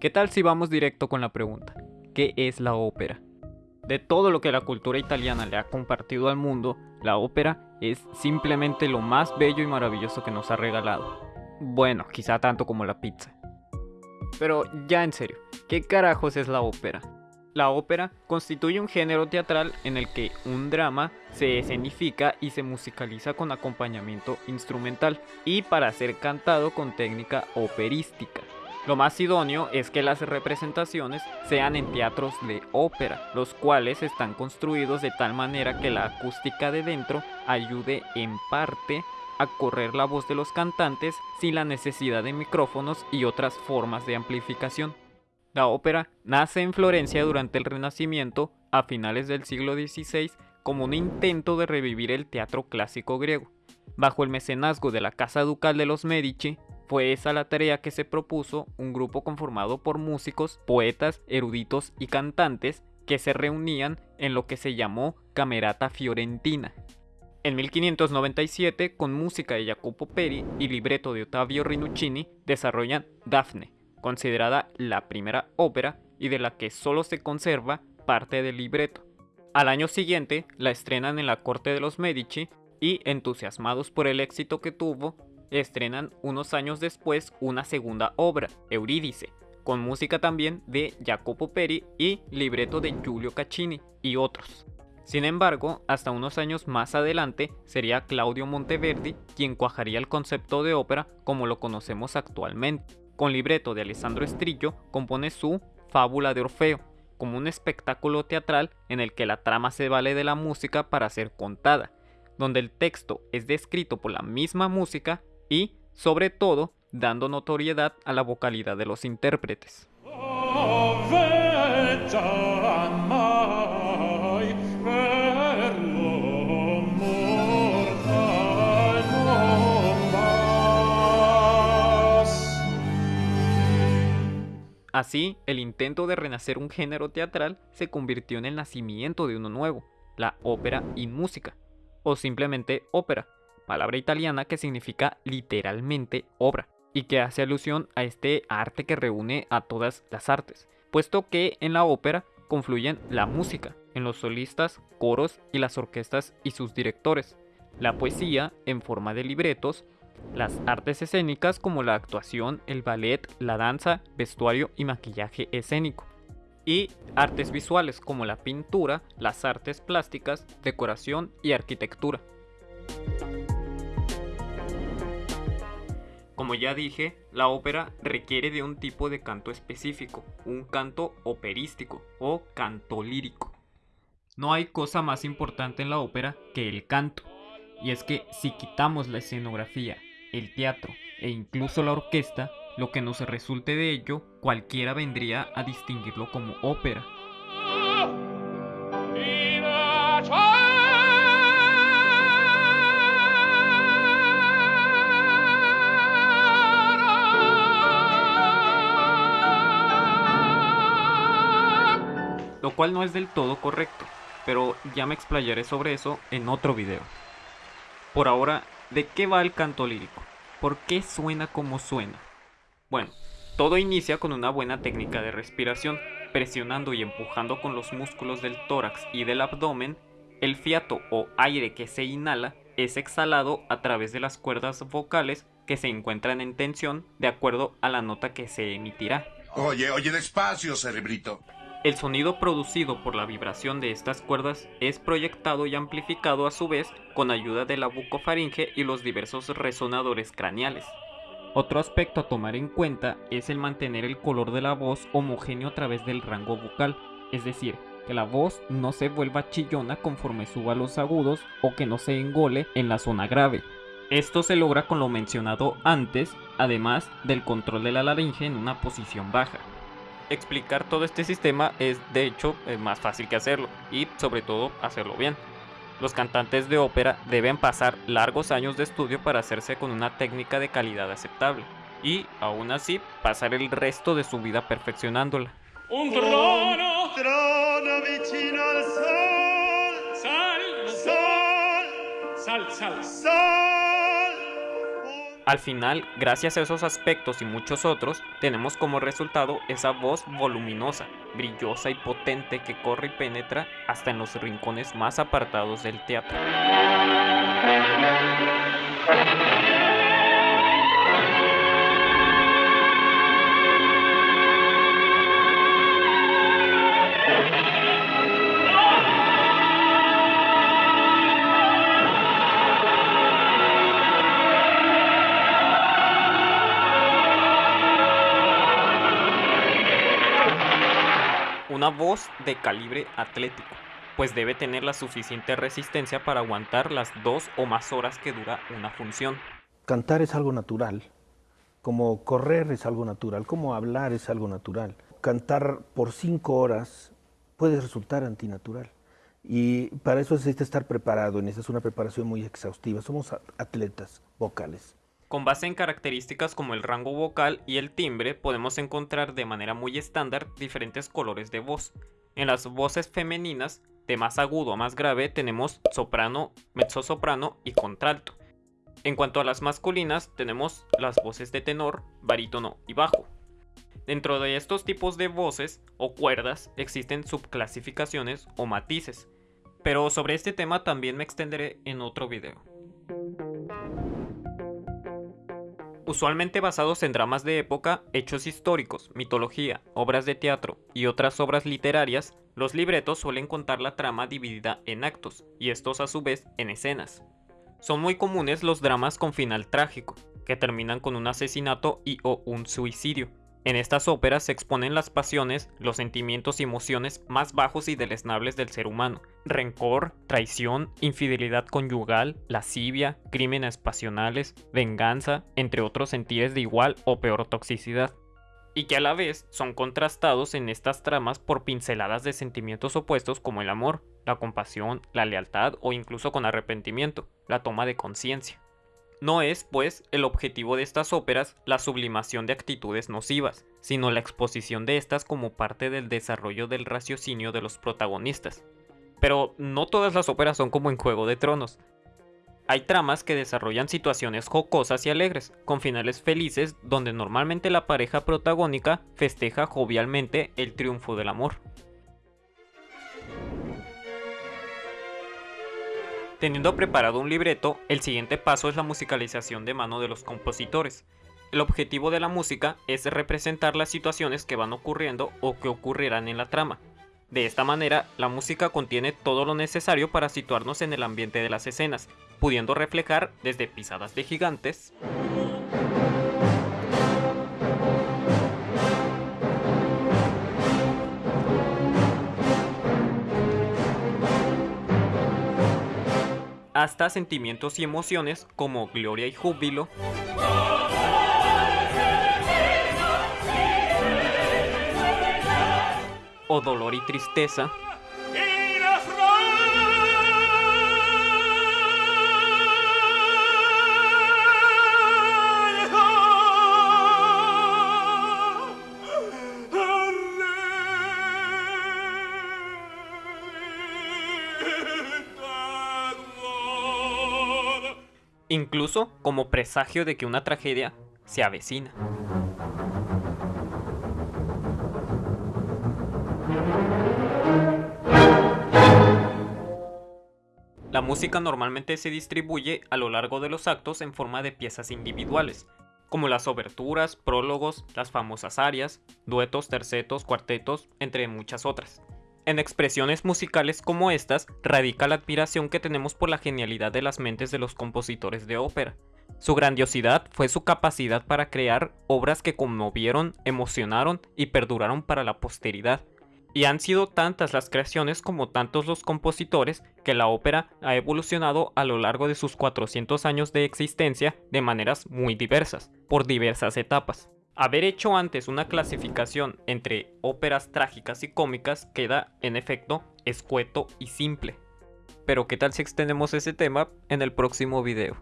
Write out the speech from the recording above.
¿Qué tal si vamos directo con la pregunta? ¿Qué es la ópera? De todo lo que la cultura italiana le ha compartido al mundo, la ópera es simplemente lo más bello y maravilloso que nos ha regalado. Bueno, quizá tanto como la pizza. Pero ya en serio, ¿qué carajos es la ópera? La ópera constituye un género teatral en el que un drama se escenifica y se musicaliza con acompañamiento instrumental y para ser cantado con técnica operística. Lo más idóneo es que las representaciones sean en teatros de ópera, los cuales están construidos de tal manera que la acústica de dentro ayude en parte a correr la voz de los cantantes sin la necesidad de micrófonos y otras formas de amplificación. La ópera nace en Florencia durante el Renacimiento a finales del siglo XVI como un intento de revivir el teatro clásico griego. Bajo el mecenazgo de la Casa Ducal de los Medici, fue esa la tarea que se propuso un grupo conformado por músicos, poetas, eruditos y cantantes que se reunían en lo que se llamó Camerata Fiorentina. En 1597, con música de Jacopo Peri y libreto de Ottavio Rinuccini, desarrollan Daphne, considerada la primera ópera y de la que solo se conserva parte del libreto. Al año siguiente la estrenan en la corte de los Medici y, entusiasmados por el éxito que tuvo, estrenan unos años después una segunda obra, Eurídice, con música también de Jacopo Peri y libreto de Giulio Caccini y otros. Sin embargo, hasta unos años más adelante sería Claudio Monteverdi quien cuajaría el concepto de ópera como lo conocemos actualmente. Con libreto de Alessandro Estrillo, compone su Fábula de Orfeo, como un espectáculo teatral en el que la trama se vale de la música para ser contada, donde el texto es descrito por la misma música y, sobre todo, dando notoriedad a la vocalidad de los intérpretes. Así, el intento de renacer un género teatral se convirtió en el nacimiento de uno nuevo, la ópera y música, o simplemente ópera, palabra italiana que significa literalmente obra, y que hace alusión a este arte que reúne a todas las artes, puesto que en la ópera confluyen la música, en los solistas, coros y las orquestas y sus directores, la poesía en forma de libretos, las artes escénicas como la actuación, el ballet, la danza, vestuario y maquillaje escénico. Y artes visuales como la pintura, las artes plásticas, decoración y arquitectura. Como ya dije, la ópera requiere de un tipo de canto específico, un canto operístico o canto lírico. No hay cosa más importante en la ópera que el canto, y es que si quitamos la escenografía el teatro e incluso la orquesta, lo que nos resulte de ello, cualquiera vendría a distinguirlo como ópera. Lo cual no es del todo correcto, pero ya me explayaré sobre eso en otro video. Por ahora ¿De qué va el canto lírico? ¿Por qué suena como suena? Bueno, todo inicia con una buena técnica de respiración, presionando y empujando con los músculos del tórax y del abdomen, el fiato o aire que se inhala es exhalado a través de las cuerdas vocales que se encuentran en tensión de acuerdo a la nota que se emitirá. Oye, oye, despacio, cerebrito. El sonido producido por la vibración de estas cuerdas es proyectado y amplificado a su vez con ayuda de la bucofaringe y los diversos resonadores craneales. Otro aspecto a tomar en cuenta es el mantener el color de la voz homogéneo a través del rango vocal, es decir, que la voz no se vuelva chillona conforme suba los agudos o que no se engole en la zona grave. Esto se logra con lo mencionado antes, además del control de la laringe en una posición baja explicar todo este sistema es de hecho eh, más fácil que hacerlo y sobre todo hacerlo bien. Los cantantes de ópera deben pasar largos años de estudio para hacerse con una técnica de calidad aceptable y aún así pasar el resto de su vida perfeccionándola. Un trono, trono al sol, sal, sal, sal. Al final, gracias a esos aspectos y muchos otros, tenemos como resultado esa voz voluminosa, brillosa y potente que corre y penetra hasta en los rincones más apartados del teatro. Voz de calibre atlético, pues debe tener la suficiente resistencia para aguantar las dos o más horas que dura una función. Cantar es algo natural, como correr es algo natural, como hablar es algo natural. Cantar por cinco horas puede resultar antinatural. Y para eso necesita estar preparado, necesita una preparación muy exhaustiva. Somos atletas vocales. Con base en características como el rango vocal y el timbre, podemos encontrar de manera muy estándar diferentes colores de voz. En las voces femeninas, de más agudo a más grave, tenemos soprano, mezzosoprano y contralto. En cuanto a las masculinas, tenemos las voces de tenor, barítono y bajo. Dentro de estos tipos de voces o cuerdas existen subclasificaciones o matices, pero sobre este tema también me extenderé en otro video. Usualmente basados en dramas de época, hechos históricos, mitología, obras de teatro y otras obras literarias, los libretos suelen contar la trama dividida en actos, y estos a su vez en escenas. Son muy comunes los dramas con final trágico, que terminan con un asesinato y o un suicidio, en estas óperas se exponen las pasiones, los sentimientos y emociones más bajos y deleznables del ser humano. Rencor, traición, infidelidad conyugal, lascivia, crímenes pasionales, venganza, entre otros sentires de igual o peor toxicidad. Y que a la vez son contrastados en estas tramas por pinceladas de sentimientos opuestos como el amor, la compasión, la lealtad o incluso con arrepentimiento, la toma de conciencia. No es, pues, el objetivo de estas óperas la sublimación de actitudes nocivas, sino la exposición de estas como parte del desarrollo del raciocinio de los protagonistas. Pero no todas las óperas son como en Juego de Tronos. Hay tramas que desarrollan situaciones jocosas y alegres, con finales felices donde normalmente la pareja protagónica festeja jovialmente el triunfo del amor. Teniendo preparado un libreto, el siguiente paso es la musicalización de mano de los compositores. El objetivo de la música es representar las situaciones que van ocurriendo o que ocurrirán en la trama. De esta manera, la música contiene todo lo necesario para situarnos en el ambiente de las escenas, pudiendo reflejar desde pisadas de gigantes, hasta sentimientos y emociones como gloria y júbilo, o dolor y tristeza, incluso como presagio de que una tragedia se avecina. La música normalmente se distribuye a lo largo de los actos en forma de piezas individuales, como las oberturas, prólogos, las famosas arias, duetos, tercetos, cuartetos, entre muchas otras. En expresiones musicales como estas radica la admiración que tenemos por la genialidad de las mentes de los compositores de ópera. Su grandiosidad fue su capacidad para crear obras que conmovieron, emocionaron y perduraron para la posteridad. Y han sido tantas las creaciones como tantos los compositores que la ópera ha evolucionado a lo largo de sus 400 años de existencia de maneras muy diversas, por diversas etapas. Haber hecho antes una clasificación entre óperas trágicas y cómicas queda, en efecto, escueto y simple. Pero qué tal si extendemos ese tema en el próximo video.